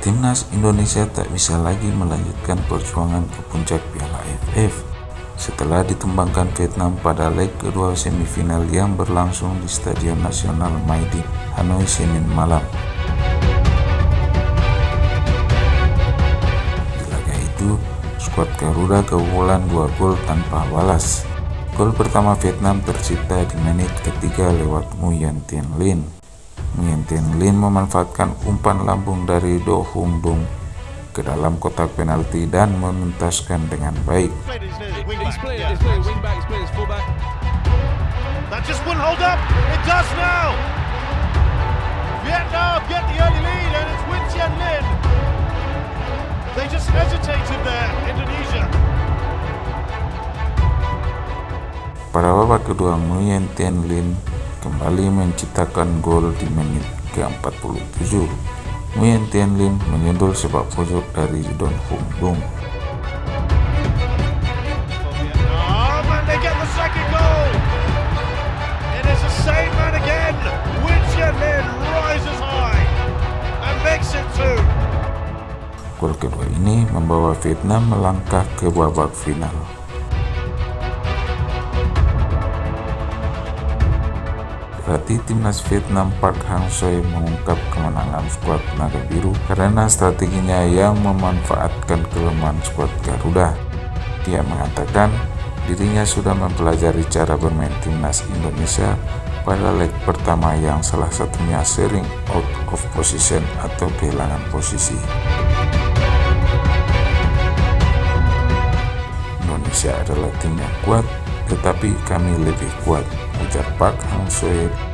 Timnas Indonesia tak bisa lagi melanjutkan perjuangan ke puncak Piala AFF setelah ditumbangkan Vietnam pada leg kedua semifinal yang berlangsung di Stadion Nasional Maidin, Hanoi Senin malam. Di laga itu, skuad Garuda kebobolan dua gol tanpa balas. Gol pertama Vietnam tercipta di menit ketiga lewat Nguyen Tien Lin. Nguyen Tien Lin memanfaatkan umpan lambung dari Do Hung Dung ke dalam kotak penalti dan menuntaskan dengan baik. They just hesitated there, Indonesia. Pada babak kedua, Nguyen Tien Lin kembali menciptakan gol di menit ke-47. Nguyen Tien Lin menyundul sepak pojok dari Don Hung Dung. Gol kedua ini membawa Vietnam melangkah ke babak final. Pelatih timnas Vietnam Park Hang-seo mengungkap kemenangan skuad Naga Biru karena strateginya yang memanfaatkan kelemahan skuad Garuda. Dia mengatakan dirinya sudah mempelajari cara bermain timnas Indonesia pada leg pertama yang salah satunya sering out of position atau kehilangan posisi. Indonesia adalah tim yang kuat, tetapi kami lebih kuat, ujar Park Hang-seo